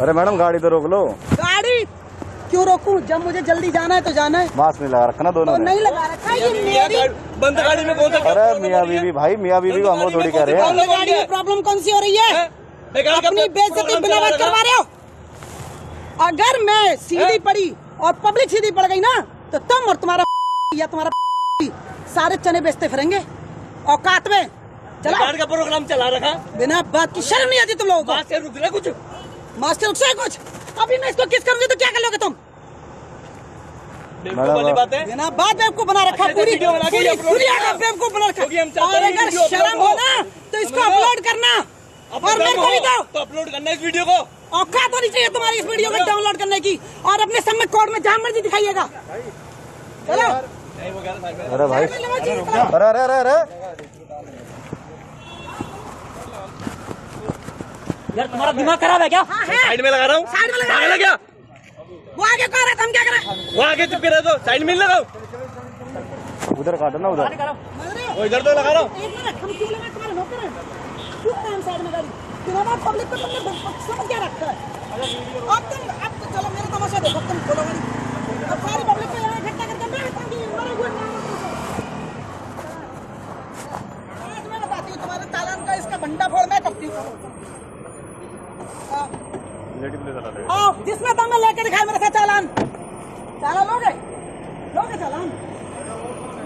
अरे मैडम गाड़ी तो रोक लो। गाड़ी? क्यों रोकूं? जब मुझे जल्दी जाना है तो जाना है। मास्क नहीं लगा रखा ना तो दोनों ने? नहीं लगा रखा है, ये मेरी बंद गाड़ी में कौन सा अरे मियाँ बीवी भाई मियाँ बीवी को हम लोग थोड़ी कह रहे हैं। बंद गाड़ी में प्रॉब्लम कौन सी हो रही है? अपनी बेइज्जती बिना बात करवा रहे हो? अगर मैं सीधी पड़ी और पब्लिक सीधी पड़ गई ना तो तुम और तुम्हारा या तुम्हारा सारे चने बेचते फिरेंगे। औकात में। चला। का प्रोग्राम चला रखा। बिना बात की शर्म नहीं आती तुम लोगों बात से रुक रहा कुछ? को मास्टर रुक कुछ। अभी मैं इसको किस करूँगी तो क्या कर लोगे तुम? बेवकूफ़ वाली बात है। बिना बात बेवकूफ़ बना रखा अच्छा, पूरी वीडियो बना के पूरी बेवकूफ़ बना रखा। क्योंकि हम चाहते और हैं अगर शर्म हो। ना तो इसको? अपलोड करना। और मेरे को भी दो। तो अपलोड करना इस वीडियो को। औकात होनी चाहिए तुम्हारी इस वीडियो को डाउनलोड करने की। और अपने सबमिट कोड में जहाँ मर्ज़ी दिखाइएगा। चलो। अरे भाई। अरे अरे अरे। यार तुम्हारा दिमाग खराब है क्या? हाँ साइड में लगा रहा हूँ। साइड में लगा पागल है। क्या? वो आगे कह रहा था हम क्या करें वो आगे चुप रहे तो साइड में लगाओ। उधर काटो ना उधर। वो इधर तो लगा रहा हूँ। एक मिनट हम क्यों लगा तुम्हारे नौकर क्यों साइड में गाड़ी। तुम्हारा पब्लिक को तुमने समझ क्या रखा है? अब तुम अब तो चलो मेरा तमाशा देखो तुम खोलो अब सारी पब्लिक को यहाँ इकट्ठा करके मैं। आज मैं बताती हूँ तुम्हारे चालान का इसका भंडा फोड़ मैं करती हाँ। आओ जिसमें दम मैं लेके दिखाए मेरे साथ चालान। चालान लोगे? लोगे चालान?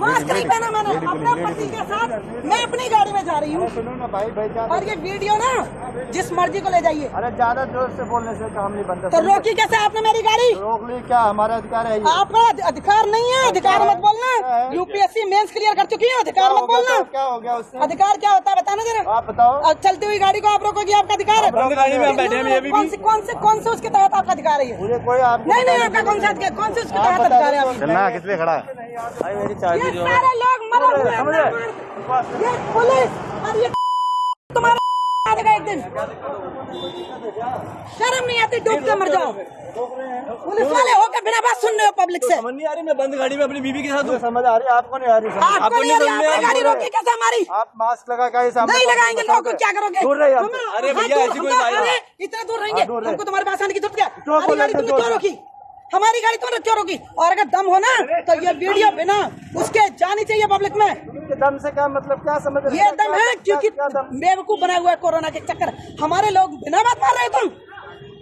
मास्क नहीं पहना मैंने अपने पति के साथ मैं अपनी गाड़ी जा रही हूँ। सुनो ना भाई भाई और ये वीडियो ना जिस मर्ज़ी को ले जाइए। अरे ज़्यादा ज़ोर से बोलने से काम नहीं बनता तो रोकी कैसे आपने मेरी गाड़ी? रोक ली क्या? हमारा अधिकार है आपका अधिकार नहीं है। अधिकार मत बोलना। यूपीएससी मेंस क्लियर कर चुकी है। अधिकार मत बोलना। क्या हो गया उससे? अधिकार क्या होता है बताना जरा। आप बताओ। अब चलती हुई गाड़ी को आप रोकोगी आपका अधिकार है। बंद गाड़ी में हम बैठे हैं अभी अभी कौन से कौन से कौन से उसके तहत आपका अधिकार है कोई नहीं नहीं आपका कौन सा कौन से उसके तहत अधिकार है किस पे खड़ा? है ये सारे लोग मरे ये पुलिस और ये तुम्हारा एक दिन। शर्म नहीं आती डूब के मर जाओ। पुलिस वाले होकर बिना बात सुन रहे हो पब्लिक से। समझ नहीं आ रही मैं बंद गाड़ी में अपनी बीवी के साथ समझ आ रही आपको नहीं आ रही आपको नहीं आ रही, आपने गाड़ी रोकी कैसे हमारी? आप मास्क लगा के नहीं लगाएँगे लोगों को क्या करोगे? दूर रहिए अरे हाँ, भैया, ऐसी कोई बात नहीं। इतना दूर रहेंगे। हाँ। हमको तुम्हारे पास आने की ज़रूरत क्या? क्यों हमारी गाड़ी तो क्यों रोकी क्यों और अगर दम हो ना तो ये वीडियो बिना उसके जानी चाहिए पब्लिक में। दम से क्या मतलब क्या समझ रहे ये दम है क्योंकि बेवकूफ़ बना हुआ है कोरोना के चक्कर। हमारे लोग बिना बात मार रहे हो तुम।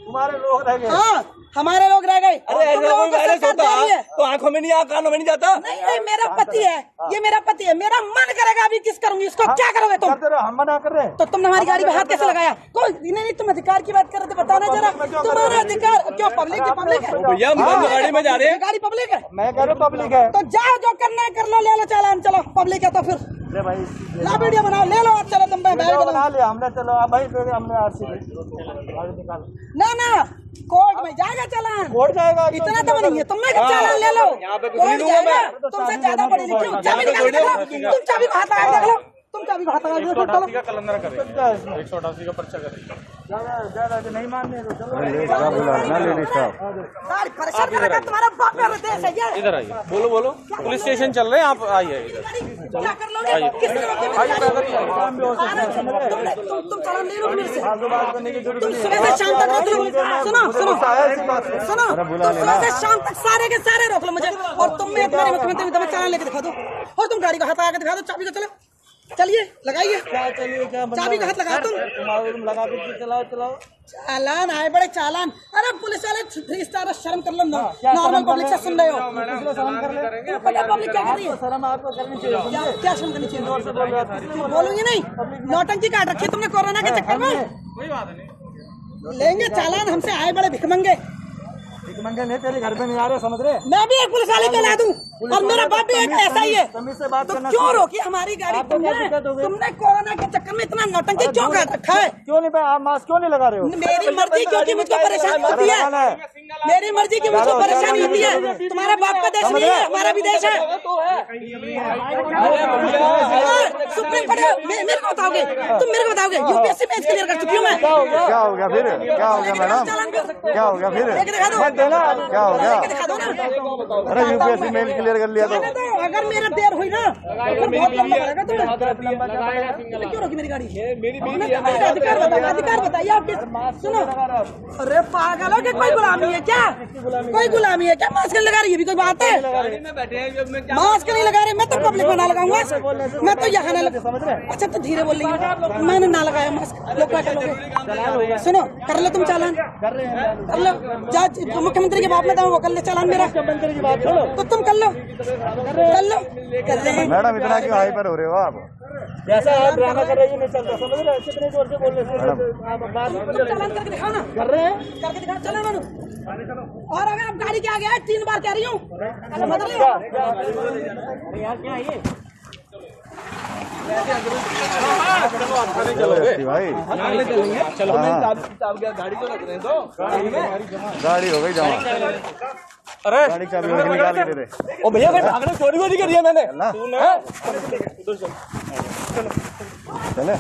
हमारे लोग रह गए। हाँ। हमारे लोग रह गए। अरे वायरस होता है तो आँखों में नहीं आ कानों में नहीं जाता? नहीं नहीं मेरा पति है ये मेरा पति है। मेरा मन करेगा अभी किस करूँगी इसको क्या करोगे तुम? हम मना कर रहे हैं। तो तुमने हमारी गाड़ी पे हाथ कैसे लगाया? कोई नहीं नहीं तुम अधिकार की बात कर रहे थे बताना जरा। तुम्हारा अधिकार क्यों पब्लिक की पब्लिक है? भैया गाड़ी में जा रहे हैं। गाड़ी पब्लिक है। मैं कह रहा हूँ पब्लिक है। तो जाओ जो करना है कर लो ले लो चालान चलो पब्लिक है तो फिर। ले भाई ला वीडियो बनाओ ले लो चलो तुम मैं वीडियो बना लिया हमने चलो भाई हमने आरसी निकाल। ना ना कोर्ट में जाएगा चलान। कोर्ट जाएगा तो इतना तो नहीं है तुम मैं चालान ले लो। यहाँ पे कोर्ट। जाएगा, तुमसे ज़्यादा पढ़े लिखे हूँ चाबी निकाल के। तुम चाबी को हाथ लगा देख लो। तुम चाबी को हाथ लगा के देखो नहीं मानने दो चलो क्या बोला? ना लेडीज़ साहब। सारी परेशान कर रखा तुम्हारा बाप है ये। इधर आइए। बोलो बोलो। पुलिस स्टेशन चल रहे हैं आप आइए इधर। चालान मेरे शाम तक सारे के सारे रोक लो मुझे। और तुम मैं तुम्हारे मुख्यमंत्री तुम्हें लेके दिखा दो। और तुम गाड़ी को लगा के दिखा दो चाबी को चलो। चलिए लगाइए। चाबी का हाथ लगाओ तुम लगा के चलाओ चलाओ। चालान आए बड़े चालान। अरे पुलिस वाले थ्री स्टार शर्म कर लो नॉर्मल पब्लिक से सुन रहे हो। पब्लिक क्या कर रही है? शर्म आपको करनी चाहिए। क्या शर्म करनी चाहिए? बोलूँगी नहीं। नौटंकी काट रखी तुमने कोरोना के चक्कर में? लेंगे चालान हमसे आए बड़े भिखमंगे। एक मंगे नहीं तेरे घर पे नहीं आ रहे समझ रहे? मैं भी एक पुलिस वाले को दूँ दूँ और मेरा बाप भी एक ऐसा ही है। से बात तो करना क्यों रोकी हमारी गाड़ी? क्या तुमने हो? तुमने कोरोना के चक्कर में इतना नौटंकी क्यों रखा है? क्यों नहीं आप मास्क क्यों नहीं लगा रहे हो? मेरी मर्ज़ी क्योंकि मुझको परेशान होती है। है। मेरी मर्ज़ी की मुझको परेशानी होती है। तुम्हारा बाप का देश नहीं है हमारा भी देश है। हाँ, सुप्रीम कोर्ट मेरे को बताओगे? तुम मेरे को बताओगे? यूपीएससी में क्लियर कर चुकी हूँ मैं। क्या हो गया? फिर? क्या हो गया मैडम? क्या हो गया फिर? लेके दिखा दो। क्या हो गया? लेके दिखा दो ना। अरे यूपीएससी मेल क्लियर कर लिया तो। अगर मेरा देर हुई ना तो बहुत लंबा तुम्हें। क्यों रोकी मेरी गाड़ी? मेरी अधिकार बताइए अधिकार बताइए आपके सुनो। अरे पागल हो कि कोई गुलामी है? क्या? कोई गुलामी है क्या? मास्क नहीं लगा रही है भी कोई बात है? गाड़ी में बैठे जब मैं क्या मास्क नहीं लगा रहे मैं तो पब्लिक में ना लगाऊँगा। मैं तो यहाँ ना लगा अच्छा तो धीरे बोल रही हूँ। मैंने ना लगाया मास्क। लोग क्या करोगे? सुनो कर लो तुम चालान। कर लो। जा मुख्यमंत्री के बाप में वो कर ले चालान मेरा। मुख्यमंत्री की बात तो तुम कर लो। कर लो। कर ले मैडम इतना क्यों हाइपर हो रहे हो आप? जैसा आप ड्रामा कर रही है नहीं चलता समझ रहे हो? कितने ज़ोर से हैं? आप बात चालान करके दिखाओ ना। कर रहे हैं? करके दिखाओ चलो मानो और अगर आप गाड़ी के आगे आए तीन बार कह रही हूँ। यार क्या है ये भाई। चलो। मैं चाब चाब गया गाड़ी तो रख रहे हैं तो। गाड़ी हो गई जमा। अरे गाड़ी चाबी निकाल के दे दे ओ भैया भागने चोरी वोरी कर दिया मैंने चले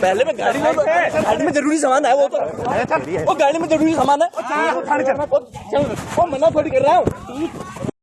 पहले में गाड़ी में गाड़ी में ज़रूरी सामान है वो तो वो गाड़ी में ज़रूरी सामान है वो मना थोड़ी कर रहा हूँ